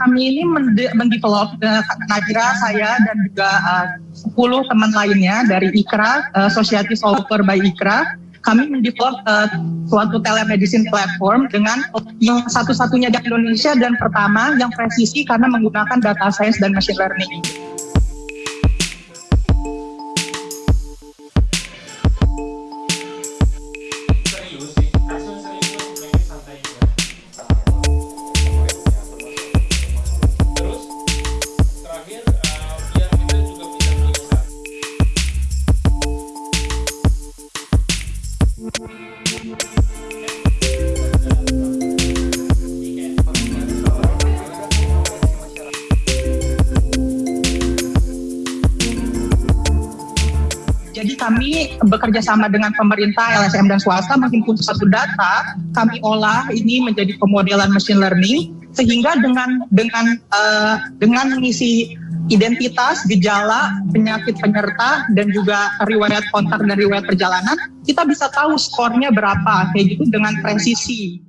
kami ini mendevelop uh, Najira, saya dan juga uh, 10 teman lainnya dari IKRA, uh, Society Solver by IKRA, kami mendevelop uh, suatu telemedicine platform dengan yang satu-satunya di Indonesia dan pertama yang presisi karena menggunakan data science dan machine learning. Jadi kami bekerja sama dengan pemerintah, LSM dan swasta menghimpun satu data, kami olah ini menjadi pemodelan machine learning sehingga dengan dengan uh, dengan mengisi identitas, gejala, penyakit penyerta dan juga riwayat kontak dan riwayat perjalanan, kita bisa tahu skornya berapa kayak gitu dengan presisi.